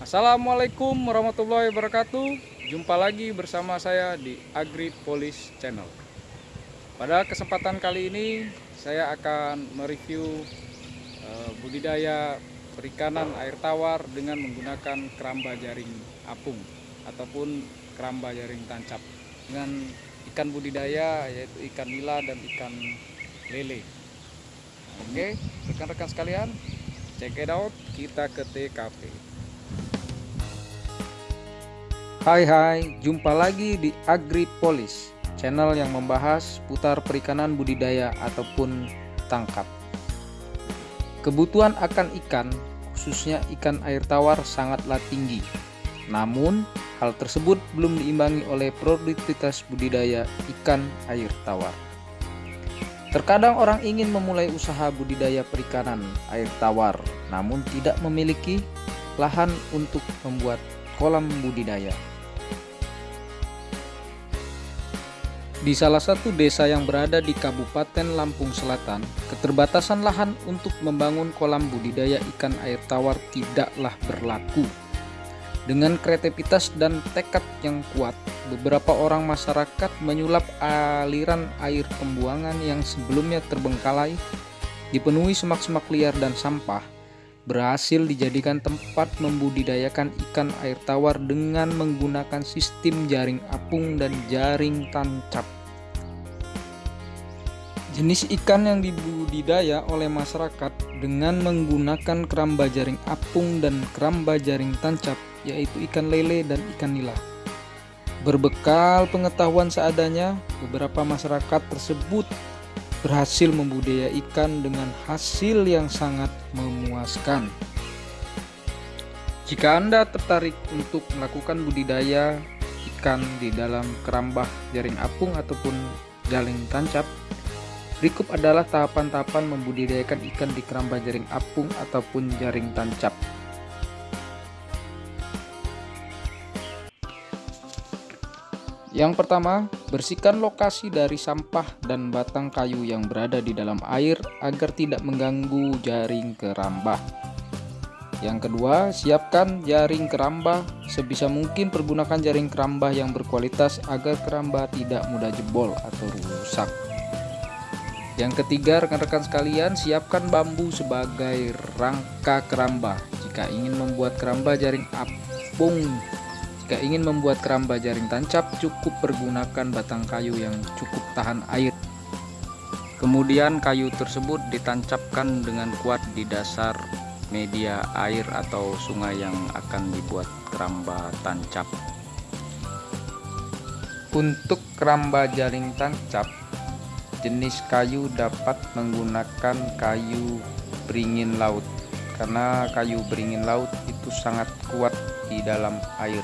Assalamualaikum warahmatullahi wabarakatuh. Jumpa lagi bersama saya di Agri Police Channel. Pada kesempatan kali ini saya akan mereview uh, budidaya perikanan air tawar dengan menggunakan keramba jaring apung ataupun keramba jaring tancap dengan ikan budidaya yaitu ikan nila dan ikan lele. Oke rekan-rekan sekalian check it out. Kita ke TKP Hai hai, jumpa lagi di Agripolis, channel yang membahas putar perikanan budidaya ataupun tangkap. Kebutuhan akan ikan, khususnya ikan air tawar sangatlah tinggi. Namun, hal tersebut belum diimbangi oleh produktivitas budidaya ikan air tawar. Terkadang orang ingin memulai usaha budidaya perikanan air tawar, namun tidak memiliki lahan untuk membuat kolam budidaya. Di salah satu desa yang berada di Kabupaten Lampung Selatan, keterbatasan lahan untuk membangun kolam budidaya ikan air tawar tidaklah berlaku. Dengan kreativitas dan tekad yang kuat, beberapa orang masyarakat menyulap aliran air pembuangan yang sebelumnya terbengkalai, dipenuhi semak-semak liar dan sampah, berhasil dijadikan tempat membudidayakan ikan air tawar dengan menggunakan sistem jaring apung dan jaring tancap. Jenis ikan yang dibudidaya oleh masyarakat dengan menggunakan keramba jaring apung dan keramba jaring tancap yaitu ikan lele dan ikan nila. Berbekal pengetahuan seadanya, beberapa masyarakat tersebut berhasil membudidaya ikan dengan hasil yang sangat memuaskan. Jika Anda tertarik untuk melakukan budidaya ikan di dalam kerambah jaring apung ataupun jaring tancap, berikut adalah tahapan-tahapan membudidayakan ikan di kerambah jaring apung ataupun jaring tancap. Yang pertama, bersihkan lokasi dari sampah dan batang kayu yang berada di dalam air agar tidak mengganggu jaring kerambah. Yang kedua, siapkan jaring kerambah. Sebisa mungkin pergunakan jaring kerambah yang berkualitas agar kerambah tidak mudah jebol atau rusak. Yang ketiga, rekan-rekan sekalian, siapkan bambu sebagai rangka kerambah. Jika ingin membuat kerambah jaring apung jika ingin membuat keramba jaring tancap, cukup pergunakan batang kayu yang cukup tahan air. Kemudian kayu tersebut ditancapkan dengan kuat di dasar media air atau sungai yang akan dibuat keramba tancap. Untuk keramba jaring tancap, jenis kayu dapat menggunakan kayu beringin laut karena kayu beringin laut itu sangat kuat di dalam air.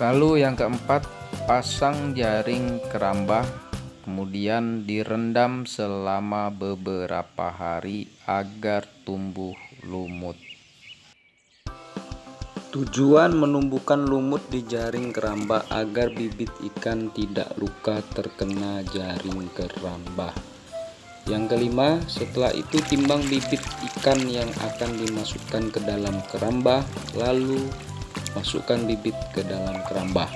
Lalu yang keempat, pasang jaring kerambah kemudian direndam selama beberapa hari agar tumbuh lumut. Tujuan menumbuhkan lumut di jaring kerambah agar bibit ikan tidak luka terkena jaring kerambah. Yang kelima, setelah itu timbang bibit ikan yang akan dimasukkan ke dalam kerambah, lalu masukkan bibit ke dalam kerambah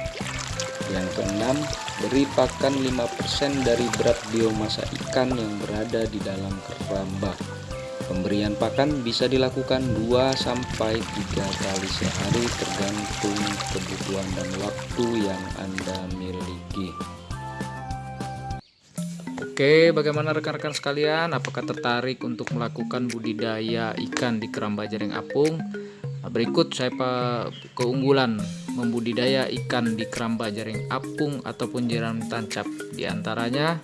yang keenam beri pakan 5% dari berat biomasa ikan yang berada di dalam kerambah pemberian pakan bisa dilakukan 2-3 kali sehari tergantung kebutuhan dan waktu yang anda miliki Oke, bagaimana rekan-rekan sekalian? Apakah tertarik untuk melakukan budidaya ikan di keramba jaring apung? Berikut saya keunggulan membudidaya ikan di keramba jaring apung ataupun jaring tancap. Di antaranya,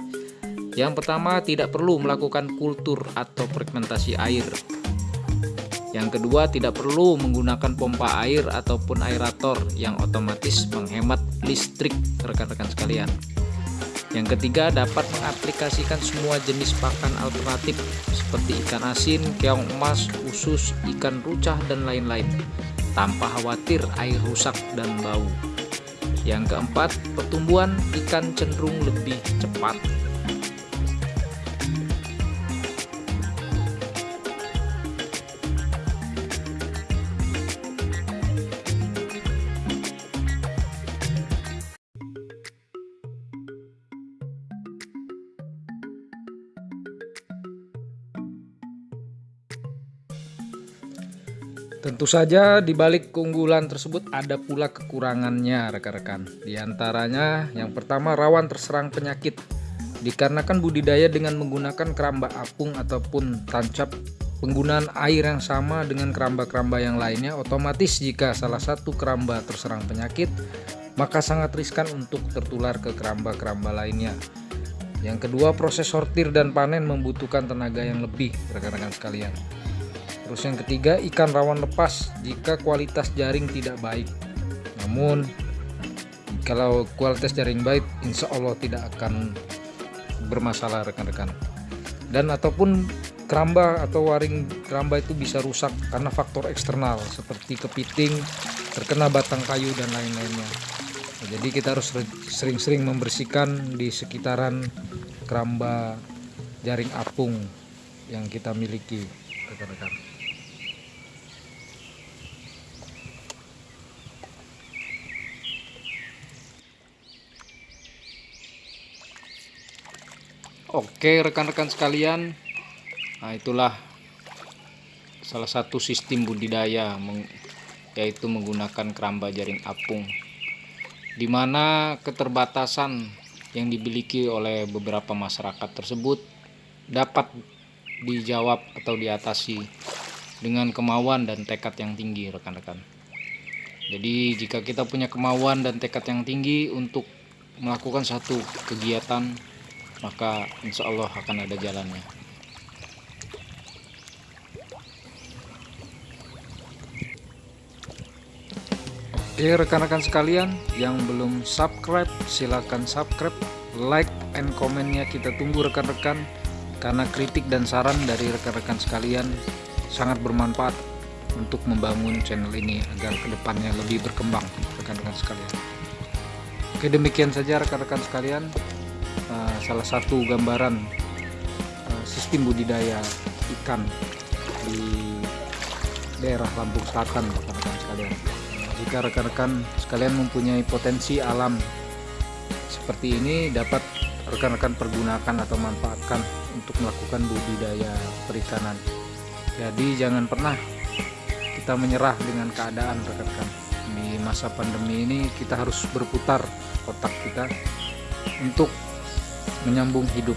yang pertama tidak perlu melakukan kultur atau fragmentasi air. Yang kedua, tidak perlu menggunakan pompa air ataupun aerator yang otomatis menghemat listrik rekan-rekan sekalian. Yang ketiga, dapat mengaplikasikan semua jenis pakan alternatif seperti ikan asin, keong emas, usus, ikan rucah, dan lain-lain tanpa khawatir air rusak dan bau. Yang keempat, pertumbuhan ikan cenderung lebih cepat. Tentu saja di balik keunggulan tersebut ada pula kekurangannya rekan-rekan. Di antaranya yang pertama rawan terserang penyakit. Dikarenakan budidaya dengan menggunakan keramba apung ataupun tancap penggunaan air yang sama dengan keramba-keramba yang lainnya otomatis jika salah satu keramba terserang penyakit maka sangat riskan untuk tertular ke keramba-keramba lainnya. Yang kedua proses sortir dan panen membutuhkan tenaga yang lebih rekan-rekan sekalian. Terus yang ketiga, ikan rawan lepas jika kualitas jaring tidak baik. Namun, kalau kualitas jaring baik, insya Allah tidak akan bermasalah rekan-rekan. Dan ataupun keramba atau waring keramba itu bisa rusak karena faktor eksternal seperti kepiting, terkena batang kayu dan lain-lainnya. Nah, jadi kita harus sering-sering membersihkan di sekitaran keramba jaring apung yang kita miliki rekan-rekan. Oke rekan-rekan sekalian. Nah itulah salah satu sistem budidaya yaitu menggunakan keramba jaring apung. Di mana keterbatasan yang dimiliki oleh beberapa masyarakat tersebut dapat dijawab atau diatasi dengan kemauan dan tekad yang tinggi rekan-rekan. Jadi jika kita punya kemauan dan tekad yang tinggi untuk melakukan satu kegiatan maka insya Allah akan ada jalannya. Oke rekan-rekan sekalian yang belum subscribe silahkan subscribe like and komennya kita tunggu rekan-rekan karena kritik dan saran dari rekan-rekan sekalian sangat bermanfaat untuk membangun channel ini agar ke depannya lebih berkembang rekan-rekan sekalian. Oke demikian saja rekan-rekan sekalian uh, salah satu gambaran uh, sistem budidaya ikan di daerah Lampung Selatan rekan-rekan sekalian. Jika rekan-rekan sekalian mempunyai potensi alam seperti ini dapat rekan-rekan pergunakan atau manfaatkan untuk melakukan budidaya perikanan. Jadi jangan pernah kita menyerah dengan keadaan rekan-rekan. Di masa pandemi ini kita harus berputar otak kita untuk menyambung hidup